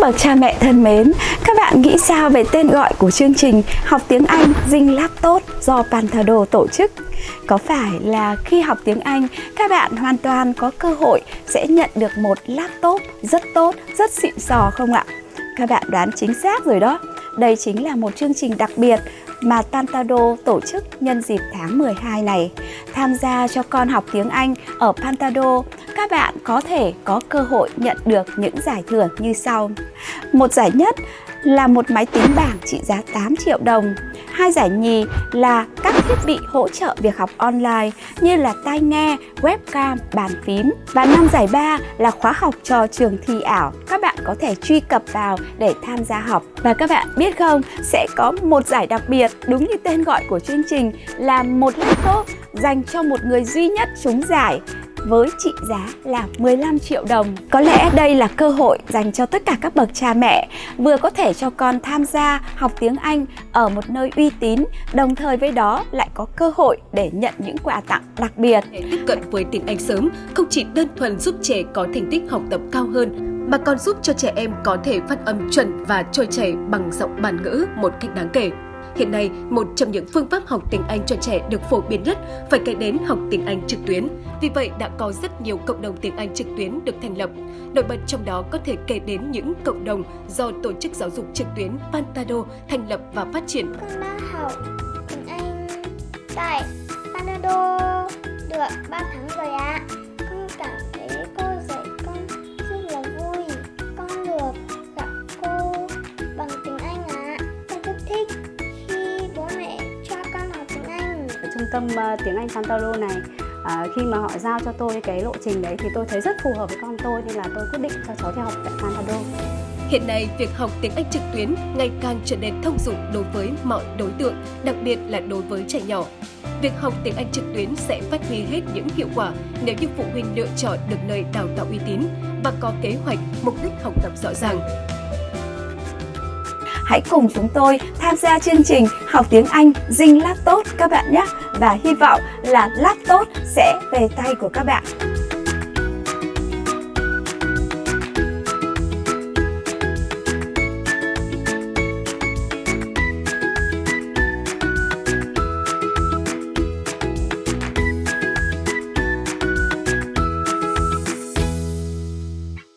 Các bậc cha mẹ thân mến, các bạn nghĩ sao về tên gọi của chương trình học tiếng Anh Dinh Lab Tốt do Pantado tổ chức? Có phải là khi học tiếng Anh, các bạn hoàn toàn có cơ hội sẽ nhận được một laptop rất tốt, rất xịn sò không ạ? Các bạn đoán chính xác rồi đó. Đây chính là một chương trình đặc biệt mà Pantado tổ chức nhân dịp tháng 12 này. Tham gia cho con học tiếng Anh ở Pantado, các bạn có thể có cơ hội nhận được những giải thưởng như sau. Một giải nhất là một máy tính bảng trị giá 8 triệu đồng. Hai giải nhì là các thiết bị hỗ trợ việc học online như là tai nghe, webcam, bàn phím. Và năm giải ba là khóa học cho trường thi ảo. Các bạn có thể truy cập vào để tham gia học. Và các bạn biết không, sẽ có một giải đặc biệt đúng như tên gọi của chương trình là một laptop dành cho một người duy nhất trúng giải với trị giá là 15 triệu đồng. Có lẽ đây là cơ hội dành cho tất cả các bậc cha mẹ vừa có thể cho con tham gia học tiếng Anh ở một nơi uy tín, đồng thời với đó lại có cơ hội để nhận những quà tặng đặc biệt. Để tiếp cận với tiếng Anh sớm không chỉ đơn thuần giúp trẻ có thành tích học tập cao hơn mà còn giúp cho trẻ em có thể phát âm chuẩn và trôi chảy bằng giọng bản ngữ một cách đáng kể. Hiện nay, một trong những phương pháp học tiếng Anh cho trẻ được phổ biến nhất phải kể đến học tiếng Anh trực tuyến. Vì vậy, đã có rất nhiều cộng đồng tiếng Anh trực tuyến được thành lập. Nổi bật trong đó có thể kể đến những cộng đồng do Tổ chức Giáo dục Trực tuyến Pantado thành lập và phát triển. Con đã học tiếng Anh tại Pantado được 3 tháng tâm ờ, tiếng Anh Pantalo này à, khi mà họ giao cho tôi cái lộ trình đấy thì tôi thấy rất phù hợp với con tôi nên là tôi quyết định cho cháu theo học tại Pantalo. Hiện nay, việc học tiếng Anh trực tuyến ngày càng trở nên thông dụng đối với mọi đối tượng, đặc biệt là đối với trẻ nhỏ. Việc học tiếng Anh trực tuyến sẽ phát huy hết những hiệu quả nếu như phụ huynh lựa chọn được nơi đào tạo uy tín và có kế hoạch, mục đích học tập rõ ràng. Hãy cùng chúng tôi tham gia chương trình học tiếng Anh Dinh Lát Tốt các bạn nhé. Và hy vọng là Lát Tốt sẽ về tay của các bạn.